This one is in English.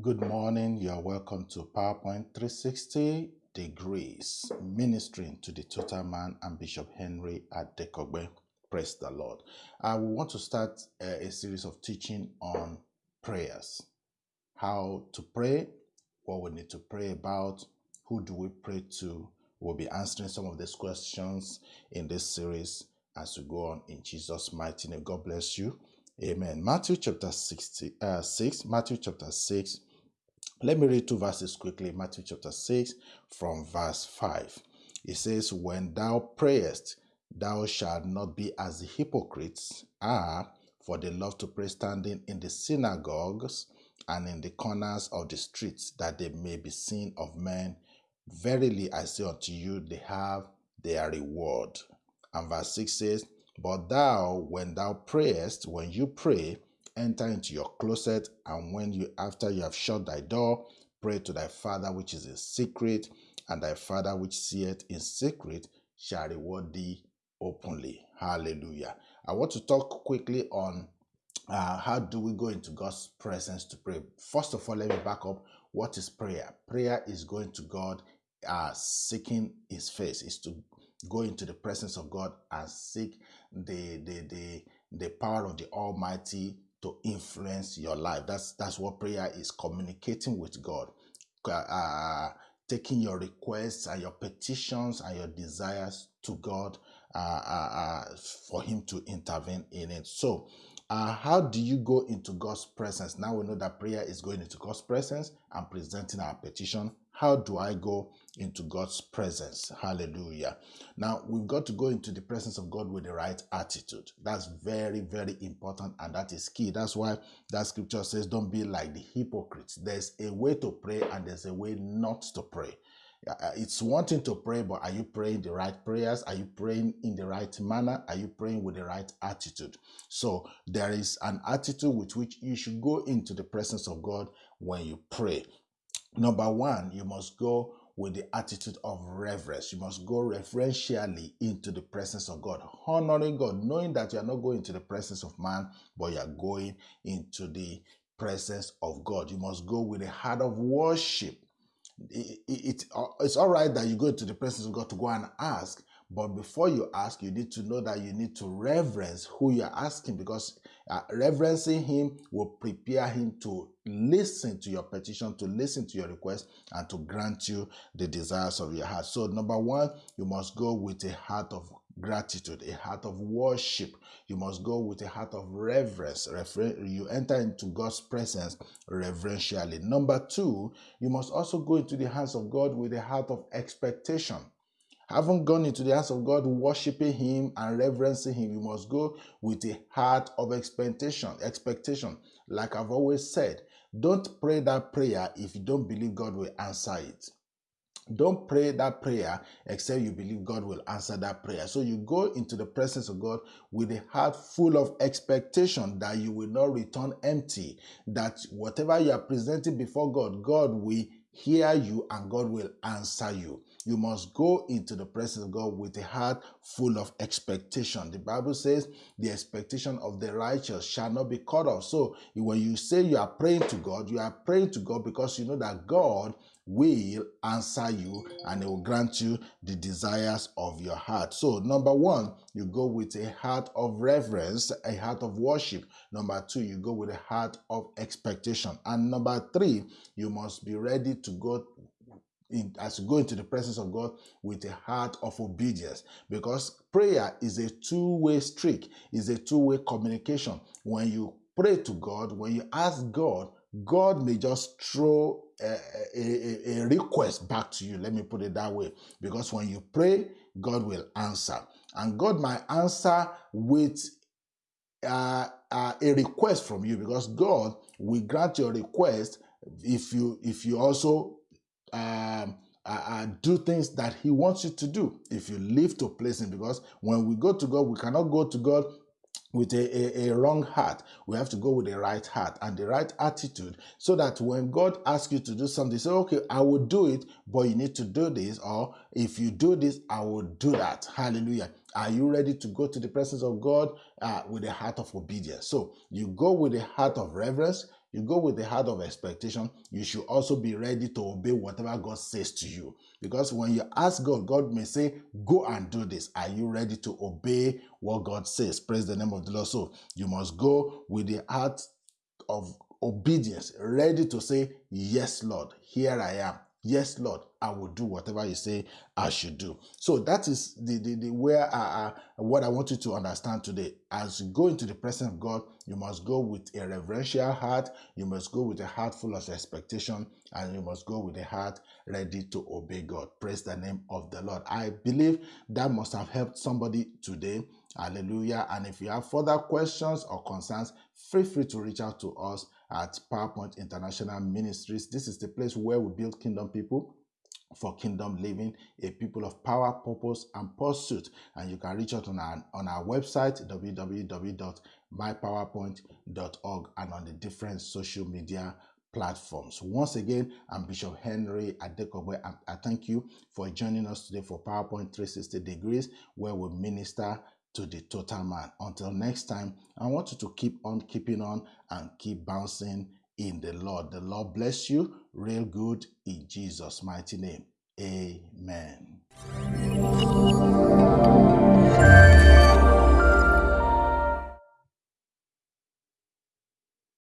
good morning. You are welcome to PowerPoint 360 Degrees, ministering to the total man and Bishop Henry Adekogbe. Praise the Lord. Uh, we want to start a, a series of teaching on prayers. How to pray, what we need to pray about, who do we pray to. We'll be answering some of these questions in this series as we go on in Jesus' mighty name. God bless you. Amen. Matthew chapter 60, uh, 6. Matthew chapter 6. Let me read two verses quickly. Matthew chapter 6 from verse 5. It says, When thou prayest, thou shalt not be as the hypocrites are, for they love to pray standing in the synagogues and in the corners of the streets, that they may be seen of men. Verily I say unto you, they have their reward. And verse 6 says, but thou, when thou prayest, when you pray, enter into your closet, and when you after you have shut thy door, pray to thy father which is in secret, and thy father which seeth in secret shall reward thee openly. Hallelujah. I want to talk quickly on uh, how do we go into God's presence to pray. First of all, let me back up. What is prayer? Prayer is going to God, uh, seeking His face. Is to go into the presence of God and seek the the the the power of the Almighty to influence your life. That's that's what prayer is communicating with God, uh, taking your requests and your petitions and your desires to God uh, uh, uh for Him to intervene in it. So. Uh, how do you go into God's presence? Now we know that prayer is going into God's presence and presenting our petition how do I go into God's presence? Hallelujah. Now, we've got to go into the presence of God with the right attitude. That's very, very important, and that is key. That's why that scripture says, Don't be like the hypocrites. There's a way to pray, and there's a way not to pray. Uh, it's wanting to pray, but are you praying the right prayers? Are you praying in the right manner? Are you praying with the right attitude? So, there is an attitude with which you should go into the presence of God when you pray. Number one, you must go with the attitude of reverence. You must go reverentially into the presence of God, honoring God, knowing that you are not going to the presence of man, but you are going into the presence of God. You must go with a heart of worship. It, it, it, it's all right that you go to the presence of God to go and ask, but before you ask, you need to know that you need to reverence who you are asking because uh, reverencing Him will prepare Him to listen to your petition, to listen to your request, and to grant you the desires of your heart. So, number one, you must go with a heart of gratitude, a heart of worship. You must go with a heart of reverence. You enter into God's presence reverentially. Number two, you must also go into the hands of God with a heart of expectation. Having gone into the house of God, worshiping Him and reverencing Him, you must go with a heart of expectation. Expectation, like I've always said, don't pray that prayer if you don't believe God will answer it. Don't pray that prayer except you believe God will answer that prayer. So you go into the presence of God with a heart full of expectation that you will not return empty, that whatever you are presenting before God, God will hear you and God will answer you. You must go into the presence of God with a heart full of expectation. The Bible says the expectation of the righteous shall not be cut off. So when you say you are praying to God, you are praying to God because you know that God will answer you and it will grant you the desires of your heart. So, number one, you go with a heart of reverence, a heart of worship. Number two, you go with a heart of expectation. And number three, you must be ready to go in, as you go into the presence of God with a heart of obedience because prayer is a two-way streak, is a two-way communication. When you pray to God, when you ask God, God may just throw a, a, a, request back to you. Let me put it that way. Because when you pray, God will answer. And God might answer with uh, uh, a request from you because God will grant your request if you if you also um, do things that He wants you to do. If you live to please Him, because when we go to God, we cannot go to God with a, a, a, wrong heart. We have to go with the right heart and the right attitude so that when God asks you to do something, say, okay, I will do it, but you need to do this. Or if you do this, I will do that. Hallelujah. Are you ready to go to the presence of God uh, with a heart of obedience? So you go with a heart of reverence, you go with the heart of expectation, you should also be ready to obey whatever God says to you. Because when you ask God, God may say, Go and do this. Are you ready to obey what God says? Praise the name of the Lord. So you must go with the heart of obedience, ready to say, Yes, Lord, here I am. Yes, Lord, I will do whatever you say I should do. So that is the, the, the where I, uh, what I want you to understand today. As you go into the presence of God, you must go with a reverential heart, you must go with a heart full of expectation, and you must go with a heart ready to obey God. Praise the name of the Lord. I believe that must have helped somebody today. Hallelujah. And if you have further questions or concerns, feel free to reach out to us at PowerPoint International Ministries. This is the place where we build kingdom people for kingdom living, a people of power, purpose, and pursuit. And you can reach out on our, on our website, www.mypowerpoint.org, and on the different social media platforms. Once again, I'm Bishop Henry Adekogbe. I, I thank you for joining us today for PowerPoint 360 Degrees, where we minister to the total man. Until next time, I want you to keep on keeping on and keep bouncing in the Lord. The Lord bless you real good in Jesus' mighty name. Amen.